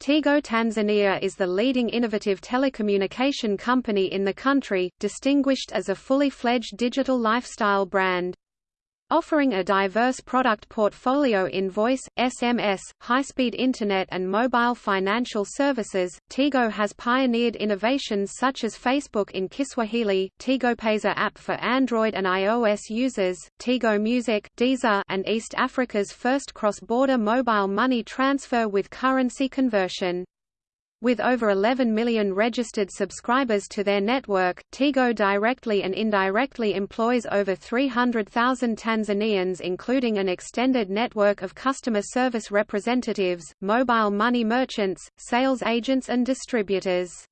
Tigo Tanzania is the leading innovative telecommunication company in the country, distinguished as a fully fledged digital lifestyle brand. Offering a diverse product portfolio in voice, SMS, high-speed internet and mobile financial services, Tigo has pioneered innovations such as Facebook in Kiswahili, TigoPesa app for Android and iOS users, Tigo Music, Deezer and East Africa's first cross-border mobile money transfer with currency conversion. With over 11 million registered subscribers to their network, Tigo directly and indirectly employs over 300,000 Tanzanians including an extended network of customer service representatives, mobile money merchants, sales agents and distributors.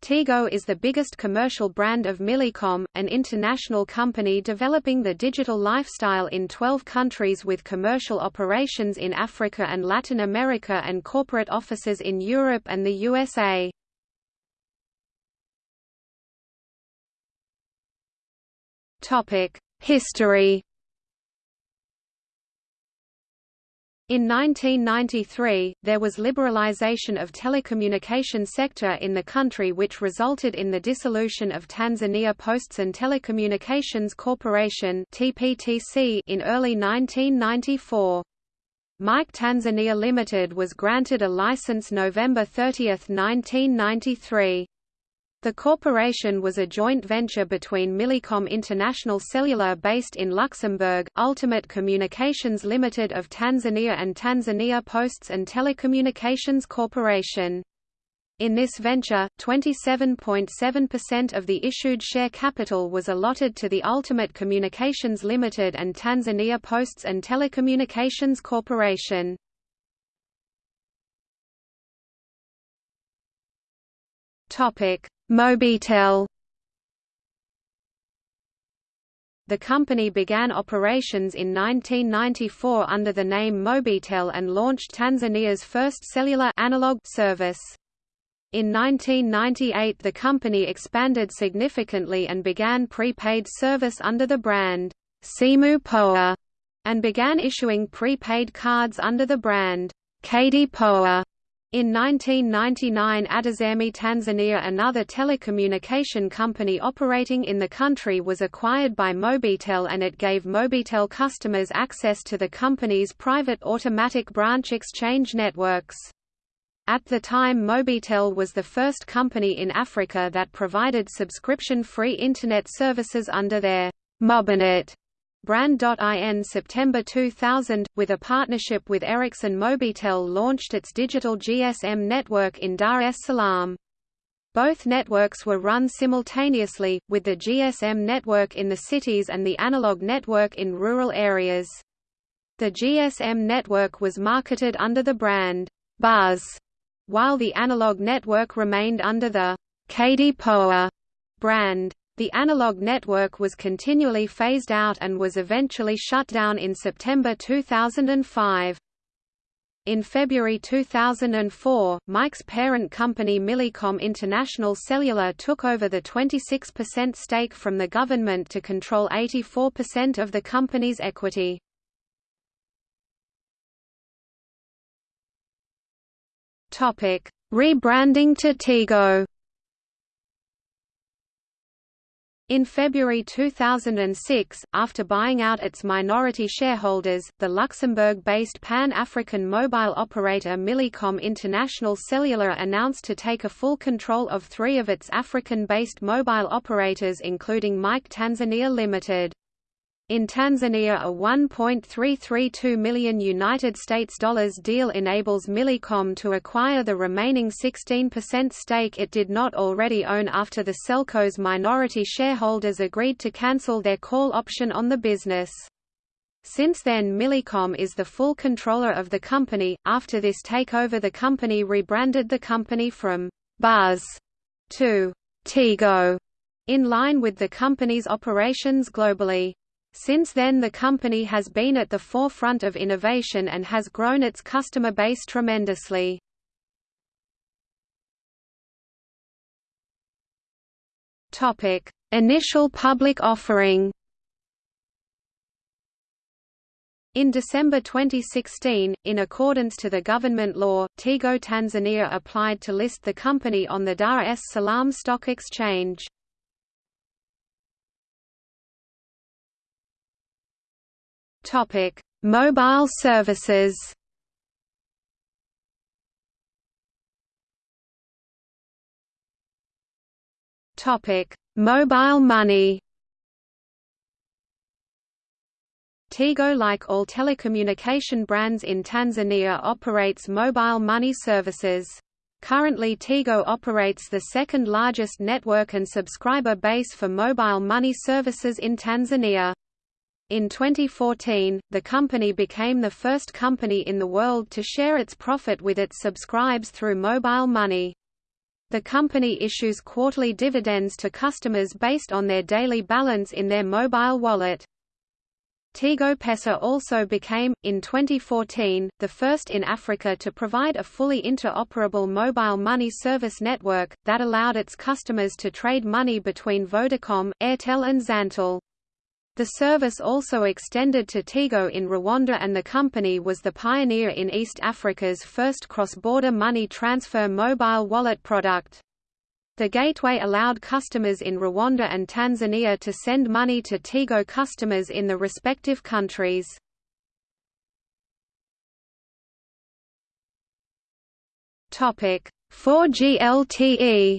Tigo is the biggest commercial brand of Millicom, an international company developing the digital lifestyle in 12 countries with commercial operations in Africa and Latin America and corporate offices in Europe and the USA. History In 1993, there was liberalization of telecommunication sector in the country which resulted in the dissolution of Tanzania Posts and Telecommunications Corporation (TPTC) in early 1994. Mike Tanzania Limited was granted a license November 30, 1993. The corporation was a joint venture between Millicom International Cellular based in Luxembourg, Ultimate Communications Limited of Tanzania and Tanzania Posts and Telecommunications Corporation. In this venture, 27.7% of the issued share capital was allotted to the Ultimate Communications Limited and Tanzania Posts and Telecommunications Corporation. Topic: Mobitel The company began operations in 1994 under the name Mobitel and launched Tanzania's first cellular analog service. In 1998 the company expanded significantly and began prepaid service under the brand Simu Poa and began issuing prepaid cards under the brand Kadi Poa. In 1999 Adesemi Tanzania another telecommunication company operating in the country was acquired by Mobitel and it gave Mobitel customers access to the company's private automatic branch exchange networks. At the time Mobitel was the first company in Africa that provided subscription-free Internet services under their Mobinet Brand.in September 2000, with a partnership with Ericsson Mobitel launched its digital GSM network in Dar es Salaam. Both networks were run simultaneously, with the GSM network in the cities and the analog network in rural areas. The GSM network was marketed under the brand Buzz, while the analog network remained under the Kadi Poa brand. The analog network was continually phased out and was eventually shut down in September 2005. In February 2004, Mike's parent company Millicom International Cellular took over the 26% stake from the government to control 84% of the company's equity. Rebranding to Tigo In February 2006, after buying out its minority shareholders, the Luxembourg-based Pan-African mobile operator Millicom International Cellular announced to take a full control of three of its African-based mobile operators including Mike Tanzania Limited. In Tanzania a 1.332 million United States dollars deal enables Millicom to acquire the remaining 16% stake it did not already own after the Celco's minority shareholders agreed to cancel their call option on the business. Since then Millicom is the full controller of the company. After this takeover the company rebranded the company from Buzz to Tigo in line with the company's operations globally. Since then the company has been at the forefront of innovation and has grown its customer base tremendously. Initial public offering In December 2016, in accordance to the government law, Tigo Tanzania applied to list the company on the Dar es Salaam Stock Exchange. Topic: Mobile services. Topic: Mobile money. Tigo like all telecommunication brands in Tanzania operates mobile money services. Currently Tigo operates the second largest network and subscriber base for mobile money services in Tanzania. In 2014, the company became the first company in the world to share its profit with its subscribers through mobile money. The company issues quarterly dividends to customers based on their daily balance in their mobile wallet. Tigo Pesa also became, in 2014, the first in Africa to provide a fully interoperable mobile money service network, that allowed its customers to trade money between Vodacom, Airtel and Zantel. The service also extended to Tigo in Rwanda and the company was the pioneer in East Africa's first cross-border money transfer mobile wallet product. The gateway allowed customers in Rwanda and Tanzania to send money to Tigo customers in the respective countries. Topic 4G LTE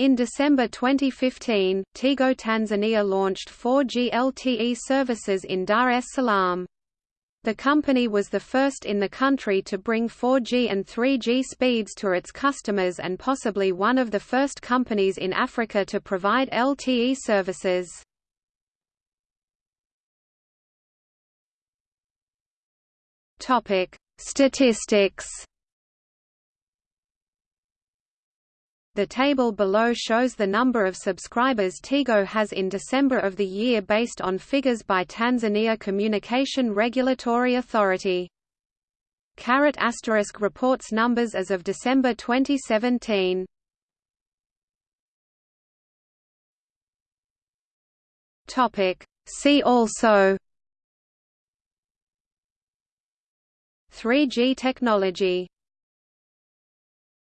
In December 2015, Tigo Tanzania launched 4G LTE services in Dar es Salaam. The company was the first in the country to bring 4G and 3G speeds to its customers and possibly one of the first companies in Africa to provide LTE services. Statistics The table below shows the number of subscribers Tigo has in December of the year based on figures by Tanzania Communication Regulatory Authority. Caret asterisk reports numbers as of December 2017. Topic See also 3G technology